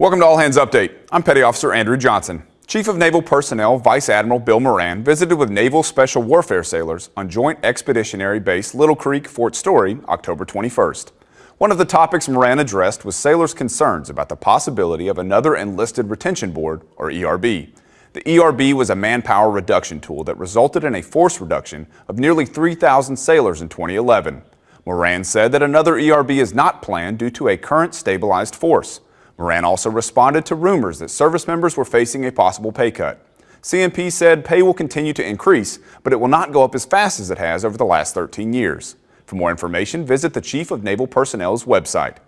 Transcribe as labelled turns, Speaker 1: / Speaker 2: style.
Speaker 1: Welcome to All Hands Update. I'm Petty Officer Andrew Johnson. Chief of Naval Personnel Vice Admiral Bill Moran visited with Naval Special Warfare sailors on Joint Expeditionary Base Little Creek, Fort Story, October 21st. One of the topics Moran addressed was sailors' concerns about the possibility of another Enlisted Retention Board, or ERB. The ERB was a manpower reduction tool that resulted in a force reduction of nearly 3,000 sailors in 2011. Moran said that another ERB is not planned due to a current stabilized force. Moran also responded to rumors that service members were facing a possible pay cut. CNP said pay will continue to increase, but it will not go up as fast as it has over the last 13 years. For more information, visit the Chief of Naval Personnel's website.